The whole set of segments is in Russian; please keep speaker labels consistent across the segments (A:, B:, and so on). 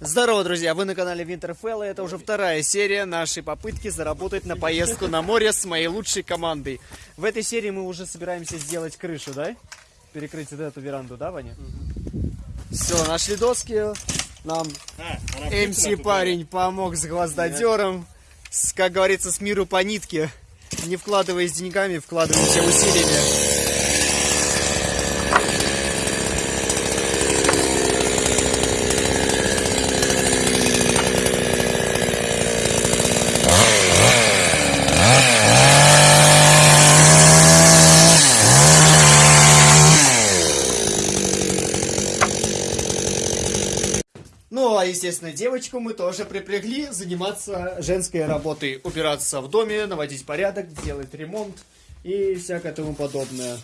A: Здорово, друзья! Вы на канале Winterfell, и это уже вторая серия нашей попытки заработать на поездку на море с моей лучшей командой. В этой серии мы уже собираемся сделать крышу, да? Перекрыть вот эту веранду, да, Ваня? Все, нашли доски. Нам МС парень помог с гвоздодером. С, как говорится, с миру по нитке. Не вкладываясь деньгами, вкладываемся усилиями. Ну, а, естественно, девочку мы тоже припрягли заниматься женской работой. Убираться в доме, наводить порядок, делать ремонт и всякое тому подобное.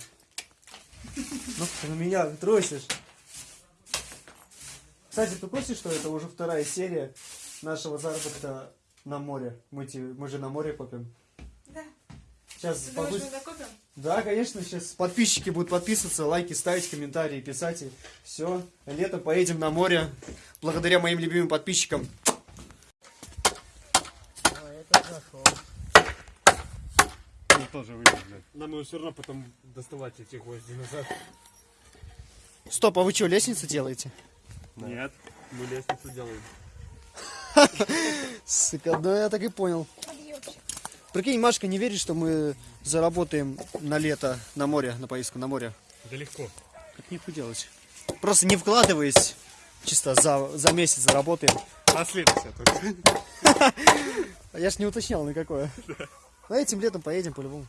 A: Ну, ты на меня тросишь. Кстати, ты курсе, что это уже вторая серия нашего заработка на море? Мы, мы же на море копим.
B: Да.
A: Сейчас
B: Ты думаешь,
A: побыс-
B: мы?
A: Да, конечно, сейчас подписчики будут подписываться, лайки ставить, комментарии писать. Все, летом поедем на море, благодаря моим любимым подписчикам.
C: Ну, тоже выйдет, блядь. Нам его все равно потом доставать эти гвозди назад.
A: Стоп, а вы что, лестницу делаете?
C: Нет, мы лестницу делаем.
A: Сука, да я так и понял. Прикинь, Машка не верит, что мы заработаем на лето на море, на поездку на море.
C: Да легко.
A: Как нихуя делать? Просто не вкладываясь, чисто за, за месяц заработаем.
C: На следующее только.
A: А я ж не уточнял на какое. А этим летом поедем по-любому.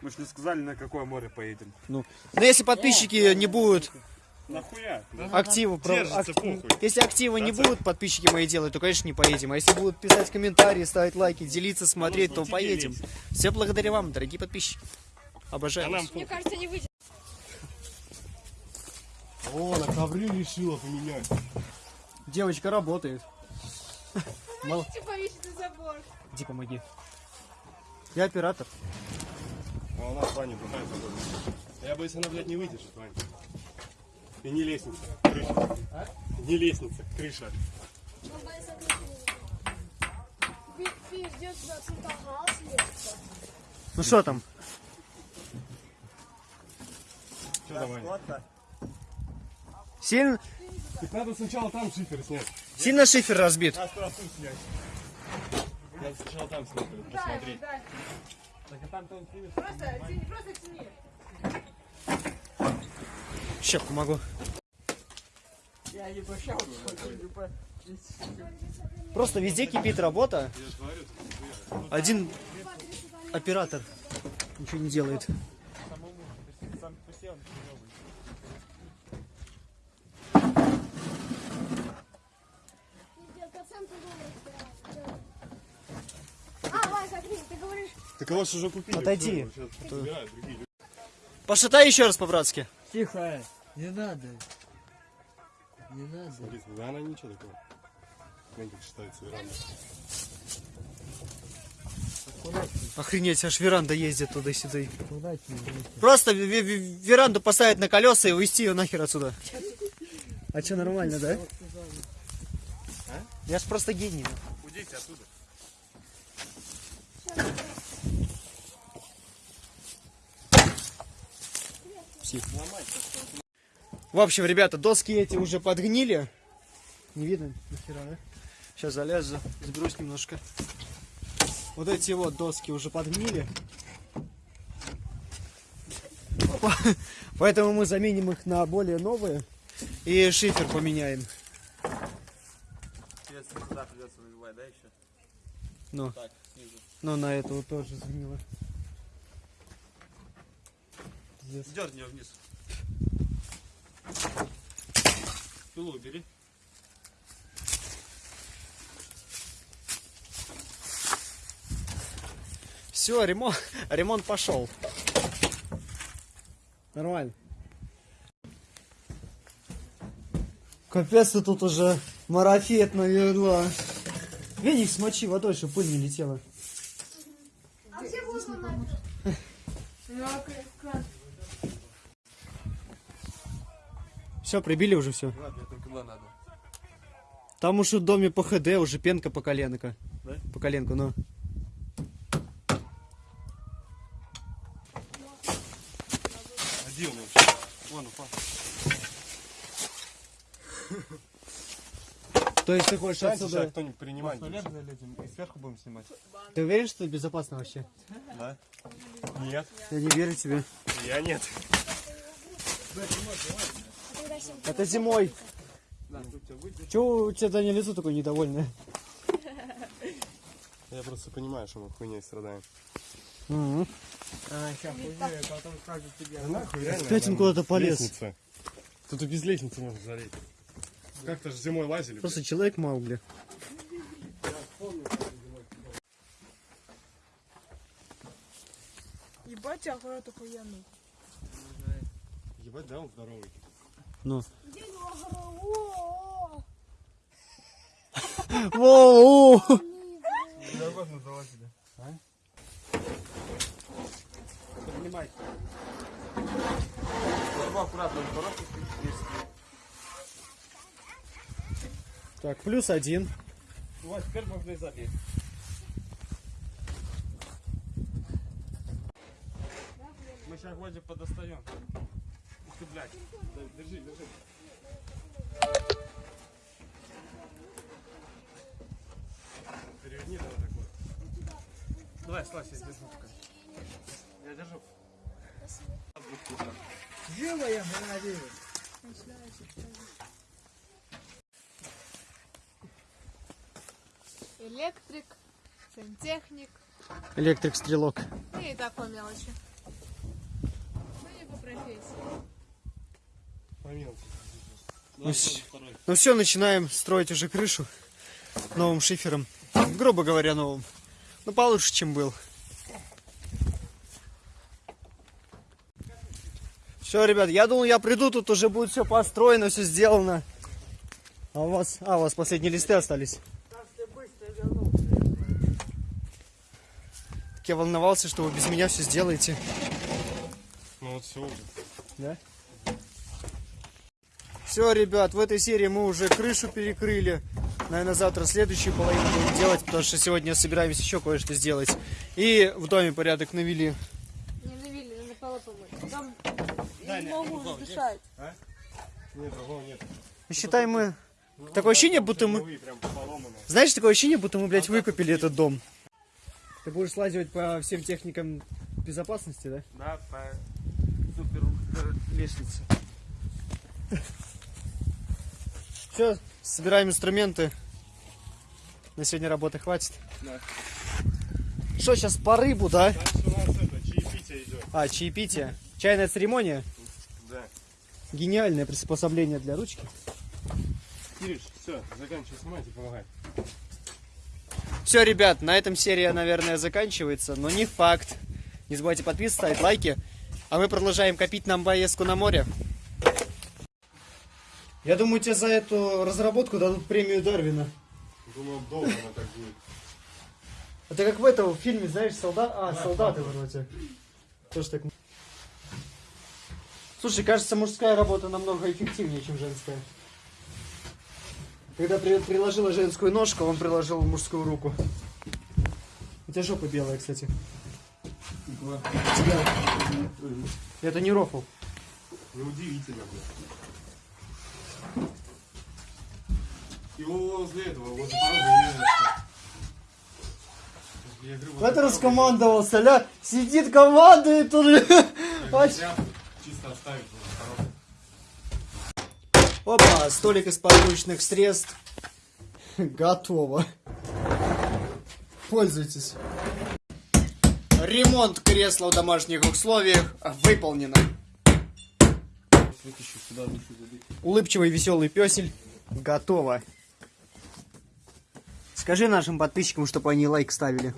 C: Мы же не сказали, на какое море поедем.
A: Ну, но если подписчики не будут
C: Нахуя?
A: активы, про-
C: Держится, похуй.
A: если активы не будут подписчики мои делать, то, конечно, не поедем. А если будут писать комментарии, ставить лайки, делиться, смотреть, то поедем. Все благодаря вам, дорогие подписчики.
C: А
A: Обожаю.
C: нам
A: вас.
B: Мне кажется, не выйдет.
C: О, на ковры решила поменять.
A: Девочка работает.
B: Забор.
A: Иди помоги. Я оператор.
C: А у нас Ваня другая погода. Я боюсь, она, блядь, не выдержит, Ваня. И не лестница, крыша. Не лестница, крыша.
A: Ну что там?
C: Что давай?
A: Сильно,
C: Так надо сначала там шифер снять.
A: сильно шифер разбит.
C: А сразу снять. Надо сначала там снять, посмотреть.
B: Да,
C: Так а там там снимет.
B: просто тяни, просто тяни.
A: Сейчас помогу. Просто везде кипит работа. Один оператор ничего не делает.
D: А
C: Так его ж уже купили.
A: Отойди. Пошатай еще раз по-братски.
E: Тихо, не надо. Не надо.
C: Смотри, да она ничего такого. Как считается веранда.
A: Охренеть, аж веранда ездит туда-сюда. Просто ве- ве- веранду поставить на колеса и увезти ее нахер отсюда. А что, нормально, да? Я ж просто гений. В общем, ребята, доски эти уже подгнили. Не видно нахера, да? Сейчас залезу, заберусь немножко. Вот эти вот доски уже подгнили. По- Поэтому мы заменим их на более новые. И шифер поменяем.
F: Сюда придется выбивать, да, еще?
A: Ну,
F: Так, снизу.
A: ну на эту вот тоже сгнило.
F: Дерни ее вниз. Пилу убери.
A: Все, ремонт, ремонт пошел. Нормально. Капец, ты тут уже марафет навела. Веник смочи водой, чтобы пыль не летела.
D: А где будет ломать?
B: Ну, а кран.
A: Все, прибили уже все.
F: Ладно, надо.
A: Там уж в доме по ХД уже пенка по коленка.
F: Да?
A: По коленку, ну.
C: А где он вообще? Вон, упал.
A: То есть ты хочешь
C: сейчас
A: отсюда...
C: кто-нибудь принимать.
F: залезем и сверху будем снимать.
A: Ты уверен, что это безопасно вообще?
C: Да? Нет.
A: Я не верю тебе.
C: Я нет.
A: Это зимой. Чего у тебя Даня лицо такое недовольное?
C: Я просто понимаю, что мы хуйней страдаем.
A: Мгм.
E: А, сейчас хуйня, потом скажут тебе.
C: Да нахуй, реально.
A: Опять он куда-то полез.
C: Лестница. Тут и без лестницы можно залезть. Как-то же зимой лазили. блядь.
A: Просто человек Маугли.
B: Ебать, охуенно охуенный.
C: Ебать, да, он здоровый.
A: Ну. Воу!
F: Поднимай. Аккуратно,
A: Так, плюс один.
F: Вот, теперь можно и залезть. Мы сейчас вроде подостаем. Ты, блядь. Держи, держи.
C: Переверни давай так вот.
F: Давай, слазь, я держу пока. Я держу.
E: Живая, молодец.
B: Электрик, сантехник.
A: Электрик-стрелок.
B: И такой мелочи. Ну не по профессии.
A: Ну, ну все, начинаем строить уже крышу новым шифером. Грубо говоря, новым. Ну, получше, чем был. Все, ребят, я думал, я приду, тут уже будет все построено, все сделано. А у вас, а, у вас последние листы остались. Так я волновался, что вы без меня все сделаете.
C: Ну вот все уже.
A: Да? Все, ребят, в этой серии мы уже крышу перекрыли. Наверное, завтра следующую половину будем делать, потому что сегодня собираемся еще кое-что сделать. И в доме порядок навели.
B: Не навели, надо полы помыть. Там не могу дышать.
C: Нет, другого нет.
A: Считай, мы... Такое ощущение, будто мы... Знаешь, такое ощущение, будто мы, блядь, выкупили этот дом. Ты будешь слазивать по всем техникам безопасности, да?
F: Да, по супер э, лестнице.
A: Все, собираем инструменты. На сегодня работы хватит.
F: Да.
A: Что, сейчас по рыбу, да?
C: Дальше у нас это, чаепитие идет.
A: А, чаепитие. Чайная церемония.
C: Да.
A: Гениальное приспособление для ручки.
C: Кириш, все, заканчивай снимать и помогай.
A: Все, ребят, на этом серия, наверное, заканчивается, но не факт. Не забывайте подписываться, ставить лайки. А мы продолжаем копить нам поездку на море. Я думаю, тебе за эту разработку дадут премию Дарвина.
C: Думал, долго она так будет.
A: Это как в этом фильме, знаешь, солдат... А, солдаты вроде. Тоже так... Слушай, кажется, мужская работа намного эффективнее, чем женская. Когда при- приложила женскую ножку, он приложил мужскую руку. У тебя жопа белая, кстати. Тебя. Это не рофл.
C: Неудивительно, блядь. Его возле этого, вот
A: Это
C: так
A: раскомандовался, ля. Сидит, командует
C: тряпку Чисто оставить.
A: Опа, столик из подручных средств. Готово. Пользуйтесь. Ремонт кресла в домашних условиях выполнено. Улыбчивый веселый песель. Готово. Скажи нашим подписчикам, чтобы они лайк ставили.